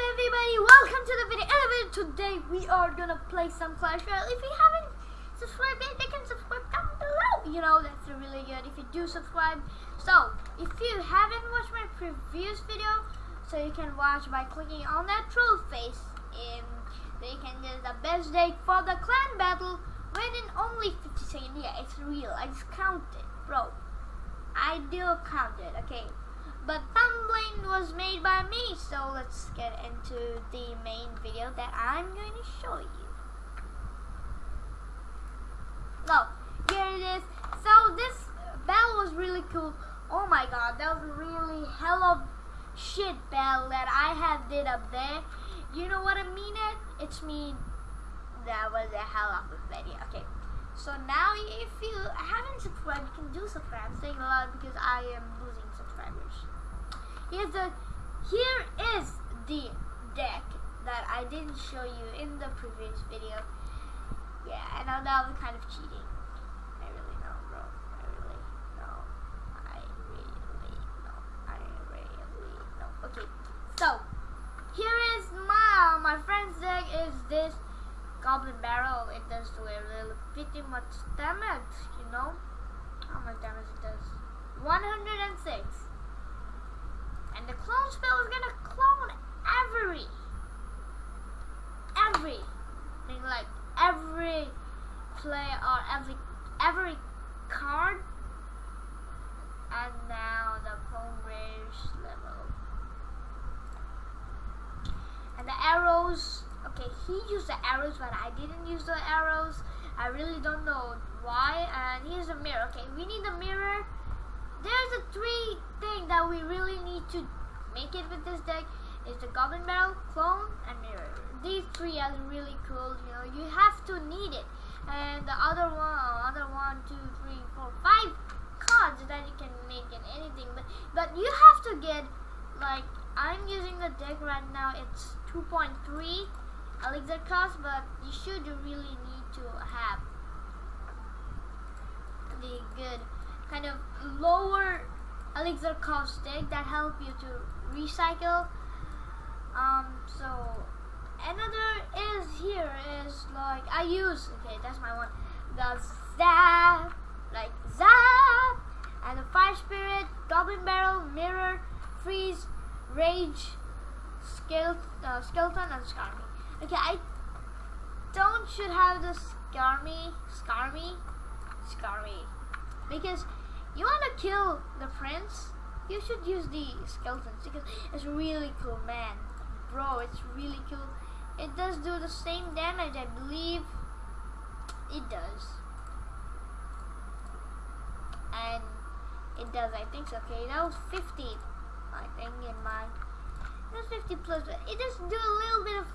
everybody? Welcome to the video. And today we are gonna play some Clash Royale. If you haven't subscribed yet, you can subscribe down below. You know that's really good if you do subscribe. So if you haven't watched my previous video, so you can watch by clicking on that troll face. And they can get the best day for the clan battle within only 50 seconds. Yeah, it's real. I just counted, bro. I do count it. Okay but thumbnail was made by me so let's get into the main video that I'm going to show you. No here it is. So this bell was really cool. Oh my god that was a really hell of shit bell that I had did up there. You know what I mean it it's mean that was a hell of a video. Okay so now if you haven't subscribed you can do subscribe. I'm saying a lot because I am losing subscribers Here's the here is the deck that I didn't show you in the previous video. Yeah, and I know that was kind of cheating. I really know, bro. I really know. I really know. I really know. Okay, so here is my my friend's deck is this Goblin Barrel. It does do a little pretty much damage, you know. How much damage it does? 106. And the clone spell is gonna clone every, every, like every play or every, every card. And now the clone rage level. And the arrows, okay, he used the arrows, but I didn't use the arrows. I really don't know why. And here's a mirror. Okay, we need a mirror there's a three thing that we really need to make it with this deck is the Goblin Barrel, Clone, and Mirror. These three are really cool, you know, you have to need it. And the other one, other one, two, three, four, five cards that you can make in anything. But, but you have to get, like, I'm using the deck right now, it's 2.3 elixir cost, but you should really need to have the good kind of lower elixir cost deck that help you to recycle. Um, so another is here is like I use okay that's my one the zap like zap and the fire spirit goblin barrel mirror freeze rage skeleton, uh, skeleton and skarmy okay I don't should have the skarmy skarmy skarmy because you want to kill the prince, you should use the skeletons because it's really cool, man. Bro, it's really cool. It does do the same damage, I believe. It does. And it does, I think so. Okay, that was 50, I think, in my... That's 50 plus, but it does do a little bit of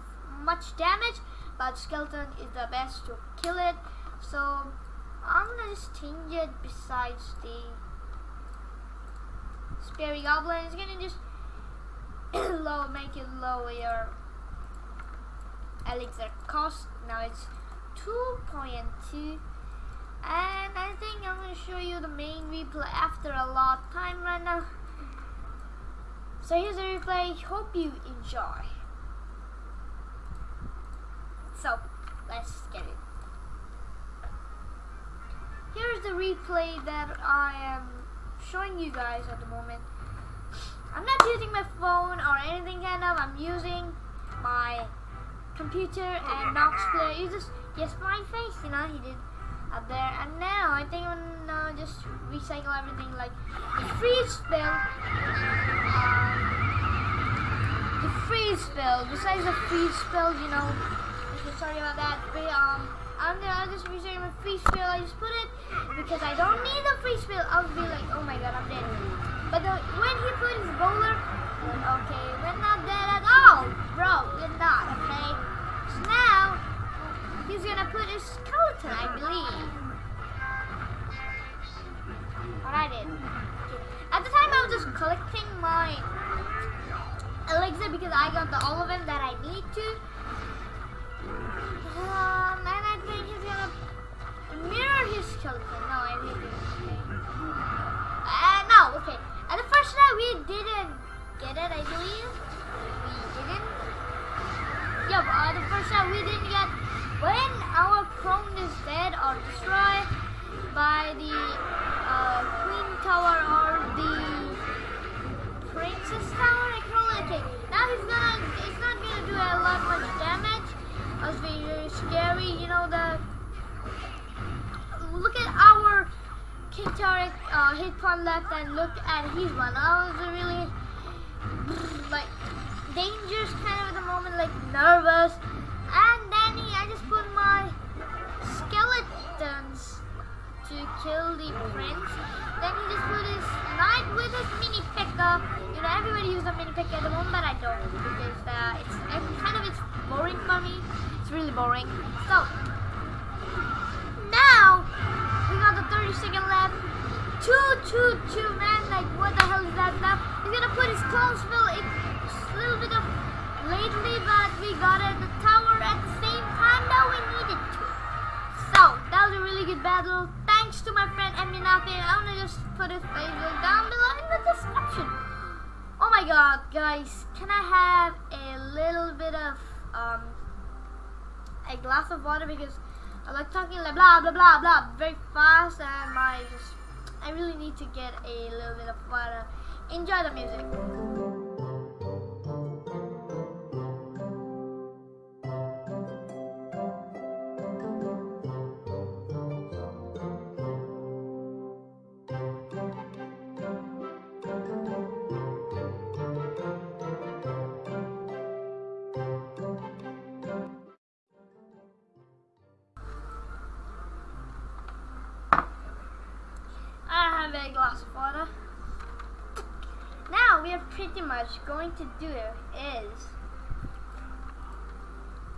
much damage, but skeleton is the best to kill it. So I'm gonna change it besides the Spear Goblin. It's gonna just low, make it lower your elixir cost. Now it's 2.2 and I think I'm gonna show you the main replay after a lot of time right now. So here's the replay. Hope you enjoy. So let's get it here's the replay that I am showing you guys at the moment. I'm not using my phone or anything kind of. I'm using my computer and Nox player. You just yes my face, you know, he did up there. And now I think I'm gonna just recycle everything like the freeze spell. Um, the freeze spell. Besides the freeze spell, you know. Sorry about that. But, um I'm gonna just reserve my free spill. I just put it because I don't need the free spill. I'll be like, oh my god, I'm dead. But the, when he put his bowler, okay, we're not dead at all, bro. We're not, okay. So now he's gonna put his skeleton, I believe. What I did. At the time, I was just collecting my elixir because I got the all of them that I need to. Um, think he's gonna mirror his skeleton. No, I think okay. Uh, no, okay. Hit point left and look at his one. That was a really like dangerous kind of the moment, like nervous. And then he, I just put my skeletons to kill the prince. Then he just put his knight with his mini pekka. You know, everybody uses a mini pekka at the moment, but I don't because uh, it's it's kind of it's boring for me. It's really boring. So now we got the 30 second left. Two, two, two, man. Like, what the hell is that now? He's gonna put his Closeville. It's a little bit of lately, but we got it the tower at the same time that we needed to. So, that was a really good battle. Thanks to my friend Eminafi. I'm gonna just put his Facebook down below in the description. Oh my god, guys. Can I have a little bit of, um, a glass of water because I like talking like blah blah blah blah very fast and my just I really need to get a little bit of water. Enjoy the music. We are pretty much going to do is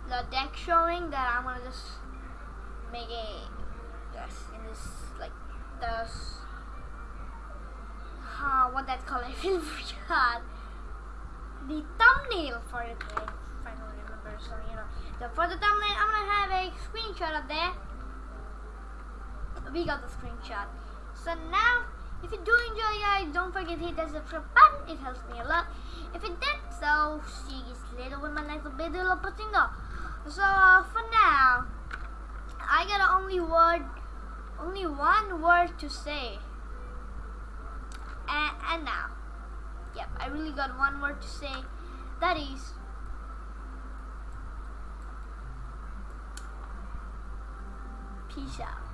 the deck showing that I'm gonna just make a yes in this like this uh, what that's called I feel forgot. The thumbnail for it I finally remember so you know. The, for the thumbnail I'm gonna have a screenshot of there we got the screenshot. So now, if you do enjoy guys, don't forget to hit that subscribe button. It helps me a lot. If it did, so see you later with my next video posting. So uh, for now, I got only word, only one word to say. And, and now, yep, I really got one word to say. That is. Peace out.